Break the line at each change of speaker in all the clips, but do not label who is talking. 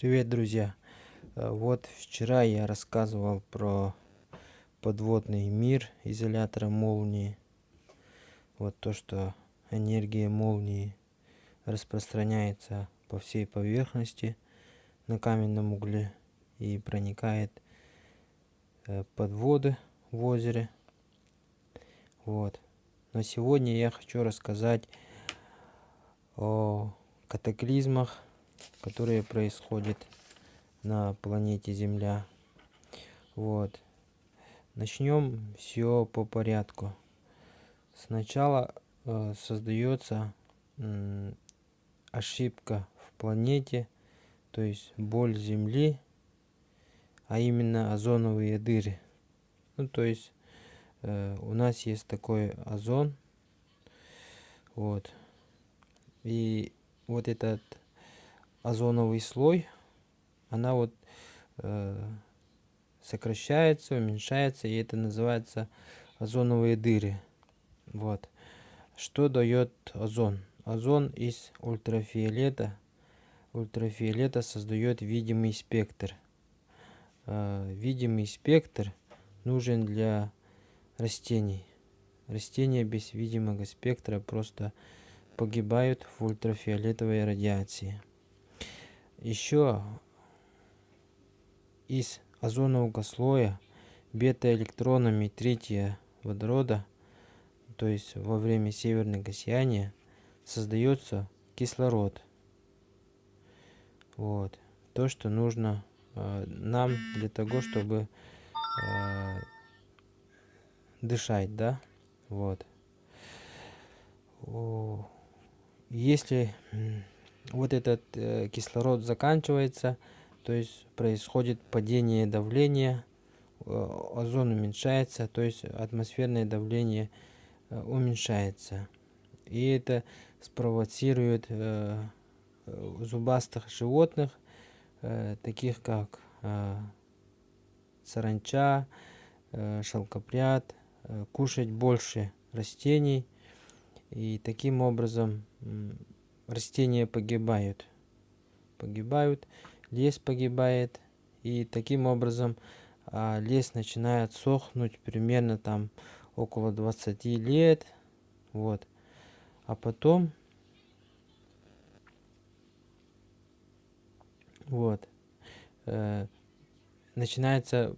Привет, друзья! Э, вот вчера я рассказывал про подводный мир изолятора молнии. Вот то, что энергия молнии распространяется по всей поверхности на каменном угле и проникает э, под воды в озере. Вот. Но сегодня я хочу рассказать о катаклизмах которые происходят на планете Земля. Вот. Начнем все по порядку. Сначала э, создается э, ошибка в планете, то есть боль Земли, а именно озоновые дыры. Ну, то есть э, у нас есть такой озон, вот, и вот этот озоновый слой, она вот э, сокращается, уменьшается, и это называется озоновые дыры. Вот. Что дает озон? Озон из ультрафиолета. Ультрафиолета создает видимый спектр. Э, видимый спектр нужен для растений. Растения без видимого спектра просто погибают в ультрафиолетовой радиации. Еще из озонового слоя бета-электронами третьего водорода, то есть во время северного сияния, создается кислород. Вот. То, что нужно э, нам для того, чтобы э, дышать, да? Вот. Если вот этот э, кислород заканчивается, то есть происходит падение давления, э, озон уменьшается, то есть атмосферное давление э, уменьшается. И это спровоцирует э, зубастых животных, э, таких как э, саранча, э, шелкопряд, э, кушать больше растений. И таким образом растения погибают. Погибают, лес погибает. И таким образом а, лес начинает сохнуть примерно там около 20 лет. Вот. А потом вот э, начинается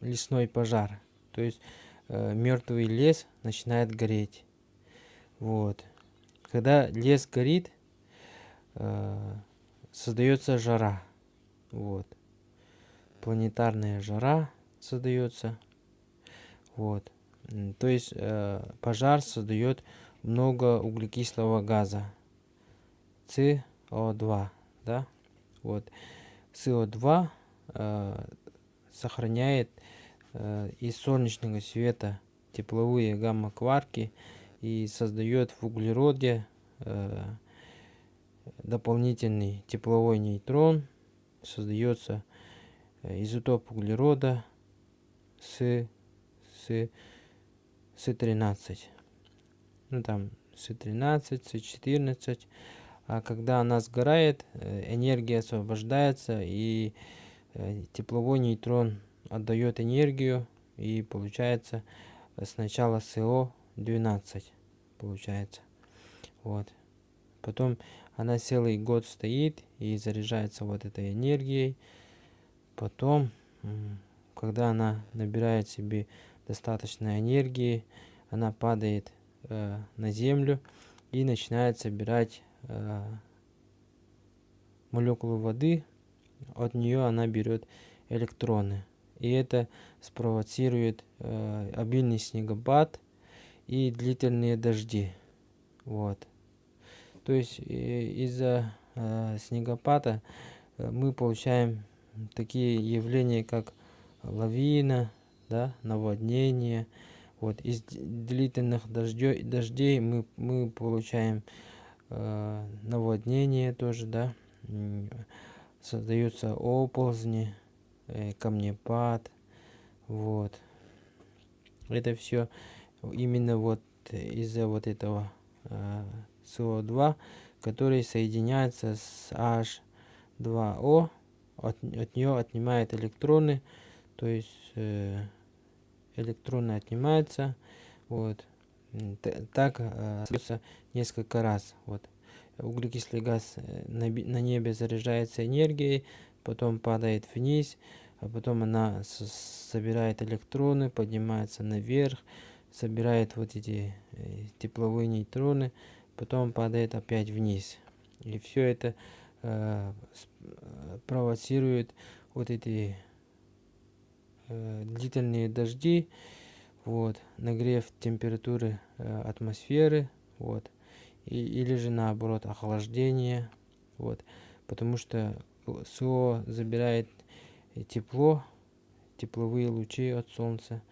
лесной пожар. То есть э, мертвый лес начинает гореть. Вот. Когда лес горит, э, создается жара. Вот. Планетарная жара создается. Вот. То есть э, пожар создает много углекислого газа. СО2. Да? Вот. СО2 э, сохраняет э, из солнечного света тепловые гамма-кварки и создает в углероде э, дополнительный тепловой нейтрон. Создается э, изотоп углерода с, с, С13. Ну там С13, С14. А когда она сгорает, э, энергия освобождается и тепловой нейтрон отдает энергию и получается сначала СО12 получается. Вот. Потом она целый год стоит и заряжается вот этой энергией. Потом, когда она набирает себе достаточно энергии, она падает э, на землю и начинает собирать э, молекулы воды. От нее она берет электроны. И это спровоцирует э, обильный снегопад и длительные дожди. Вот. То есть из-за э, снегопада э, мы получаем такие явления, как лавина, да, наводнение. Вот из длительных дождей, дождей мы, мы получаем э, наводнение тоже, да, создаются оползни, э, камнепад, вот. Это все именно вот из-за вот этого э, СО2, который соединяется с H2O от, от нее отнимает электроны, то есть э, электроны отнимаются, вот, так э, несколько раз, вот. Углекислый газ э, на, на небе заряжается энергией, потом падает вниз, а потом она собирает электроны, поднимается наверх, собирает вот эти э, тепловые нейтроны, потом падает опять вниз. И все это э, э, провоцирует вот эти э, длительные дожди, вот, нагрев температуры э, атмосферы, вот, и, или же наоборот охлаждение, вот, потому что СО забирает тепло, тепловые лучи от солнца,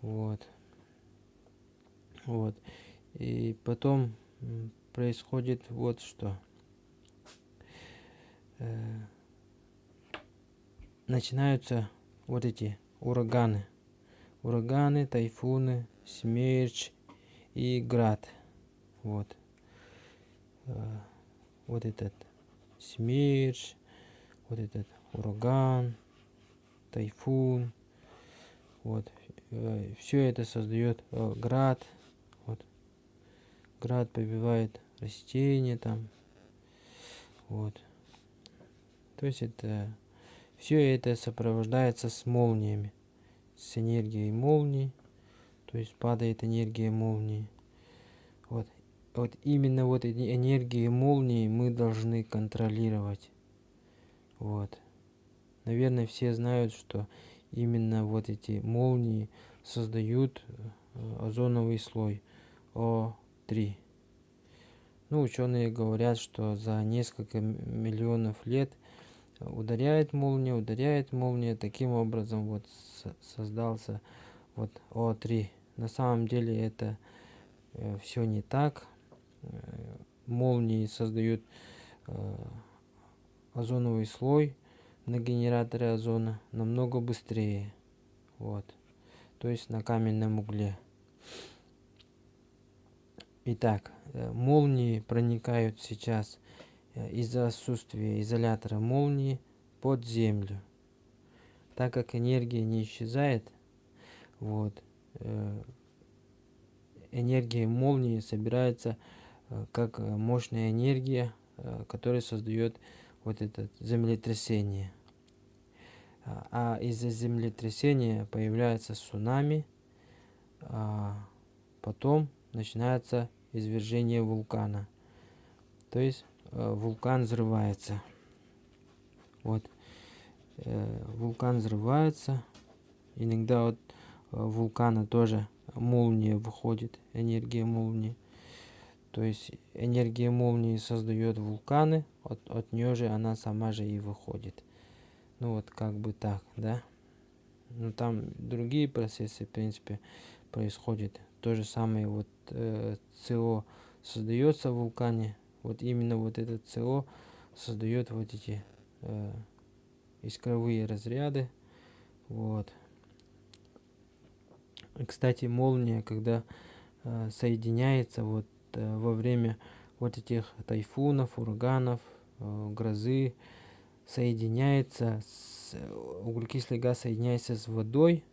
вот, вот, и потом происходит вот что. Э, начинаются вот эти ураганы. Ураганы, тайфуны, смерч и град. Вот. Э, вот этот смерч, вот этот ураган, тайфун. Вот. Э, Все это создает град. Град побивает растения там. Вот. То есть это все это сопровождается с молниями, с энергией молний, то есть падает энергия молнии. Вот, вот именно вот эти энергии молнии мы должны контролировать. Вот. Наверное, все знают, что именно вот эти молнии создают э, озоновый слой О3. Ну, ученые говорят, что за несколько миллионов лет – ударяет молния, ударяет молния, таким образом вот создался вот О3. На самом деле это э, все не так. Э, молнии создают э, озоновый слой на генераторе озона намного быстрее. Вот. То есть на каменном угле. Итак, э, молнии проникают сейчас Э, из-за отсутствия изолятора молнии под землю. Так как энергия не исчезает, вот, э, энергия молнии собирается как мощная энергия, которая создает вот это землетрясение. А, а из-за землетрясения появляется цунами, а потом начинается извержение вулкана. То есть Э, вулкан взрывается. Вот. Э, вулкан взрывается. Иногда от э, вулкана тоже молния выходит, энергия молнии. То есть энергия молнии создает вулканы, от, от нее же она сама же и выходит. Ну вот как бы так, да. Но там другие процессы, в принципе, происходят. То же самое вот э, СО создается в вулкане, вот именно вот этот СО создает вот эти э, искровые разряды. Вот. Кстати, молния, когда э, соединяется вот э, во время вот этих тайфунов, ураганов, э, грозы, соединяется, с, углекислый газ соединяется с водой,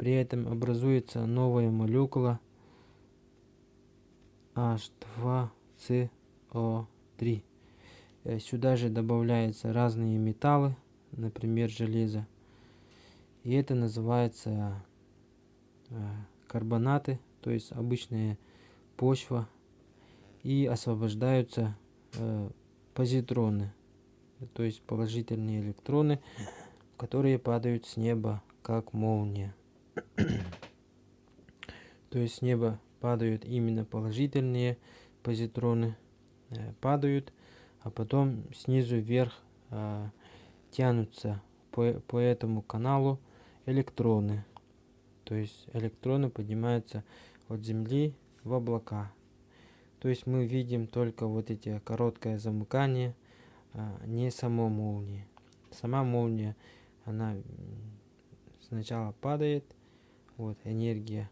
при этом образуется новая молекула H2 СО3. Э, сюда же добавляются разные металлы, например, железо. И это называется э, карбонаты, то есть обычная почва. И освобождаются э, позитроны, то есть положительные электроны, которые падают с неба как молния. То есть с неба падают именно положительные позитроны э, падают, а потом снизу вверх э, тянутся по, по этому каналу электроны. То есть электроны поднимаются от Земли в облака. То есть мы видим только вот эти короткое замыкание, а не само молнии. Сама молния, она сначала падает, вот энергия,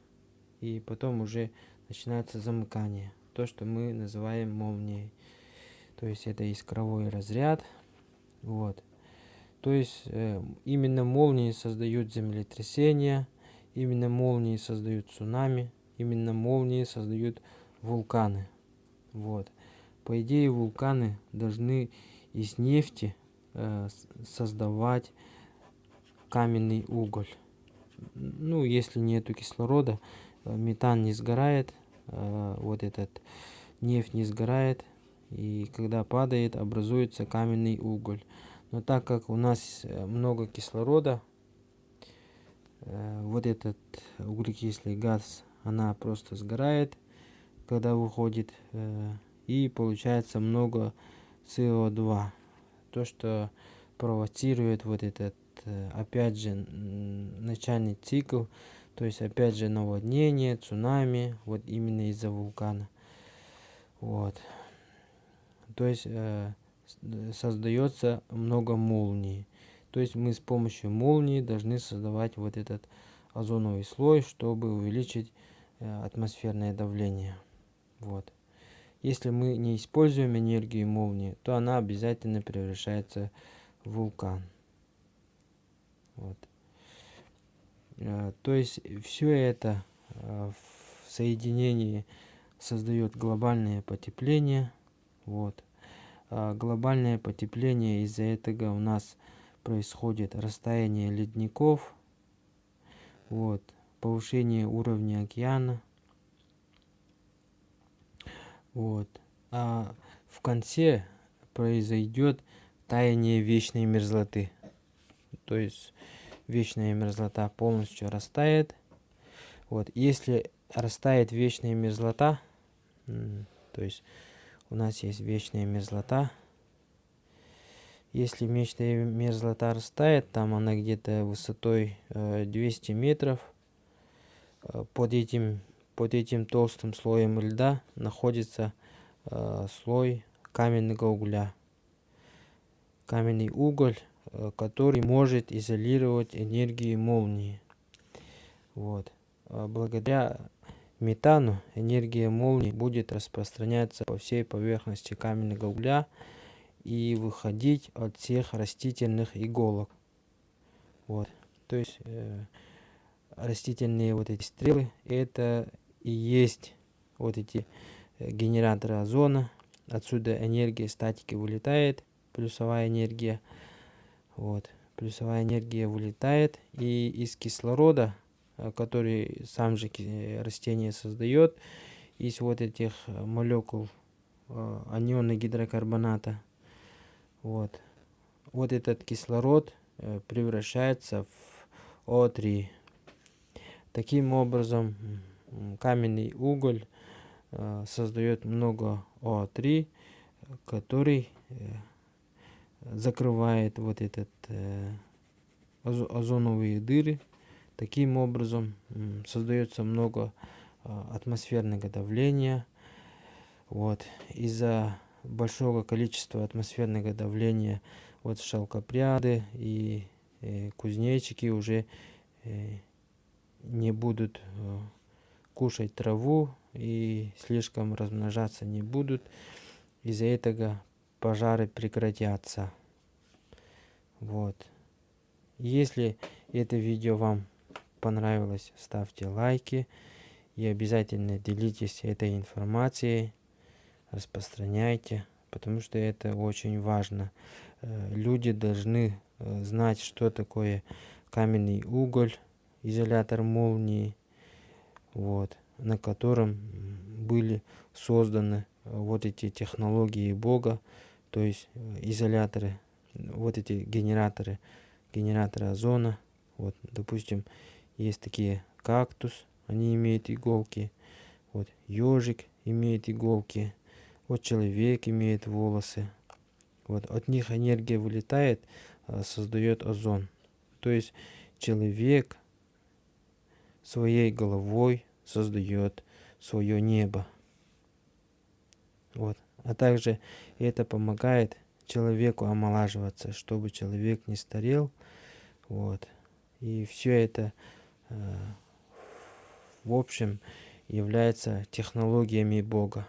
и потом уже начинается замыкание то, что мы называем молнией. То есть это искровой разряд. Вот. То есть э, именно молнии создают землетрясения, именно молнии создают цунами, именно молнии создают вулканы. Вот. По идее вулканы должны из нефти э, создавать каменный уголь. Ну, если нету кислорода, э, метан не сгорает, э, вот этот нефть не сгорает, и когда падает, образуется каменный уголь. Но так как у нас э, много кислорода, вот этот углекислый газ, она просто сгорает, когда выходит, и получается много СО2. То, что провоцирует вот этот, опять же, начальный цикл, то есть опять же наводнение, цунами, вот именно из-за вулкана. Вот. То есть э, создается много молний. То есть мы с помощью молнии должны создавать вот этот озоновый слой, чтобы увеличить э, атмосферное давление. Вот. Если мы не используем энергию молнии, то она обязательно превращается в вулкан. Вот. Э, то есть все это э, в соединении создает глобальное потепление. Вот. А глобальное потепление из-за этого у нас происходит растаяние ледников, вот, повышение уровня океана. Вот. А в конце произойдет таяние вечной мерзлоты. То есть вечная мерзлота полностью растает. Вот. Если растает вечная мерзлота, то есть у нас есть вечная мерзлота. Если вечная мерзлота растает, там она где-то высотой 200 э, метров, э, под этим, под этим толстым слоем льда находится э, слой каменного угля. Каменный уголь, который может изолировать энергию молнии. Вот. Благодаря метану энергия молнии будет распространяться по всей поверхности каменного угля и выходить от всех растительных иголок. Вот. То есть э, растительные вот эти стрелы это и есть вот эти э, генераторы озона. Отсюда энергия статики вылетает, плюсовая энергия. Вот. Плюсовая энергия вылетает и из кислорода Э, который сам же растение создает из вот этих э, молекул э, анионы гидрокарбоната. Вот. Вот этот кислород превращается в О3. Таким образом, каменный уголь создает много О3, который закрывает вот этот озоновые дыры Таким образом создается много а, атмосферного давления. Вот. Из-за большого количества атмосферного давления вот шелкопряды и э, кузнечики уже э, не будут э, кушать траву и слишком размножаться не будут. Из-за этого пожары прекратятся. Вот. Если это видео вам понравилось, ставьте лайки и обязательно делитесь этой информацией, распространяйте, потому что это очень важно. Э, люди должны э, знать, что такое каменный уголь, изолятор молнии, вот, на котором были созданы э, вот эти технологии Бога, то есть изоляторы, вот эти генераторы, генераторы озона. Вот, допустим, есть такие кактус, они имеют иголки. Вот ежик имеет иголки. Вот человек имеет волосы. Вот от них энергия вылетает, а, создает озон. То есть человек своей головой создает свое небо. Вот. А также это помогает человеку омолаживаться, чтобы человек не старел. Вот. И все это в общем является технологиями Бога.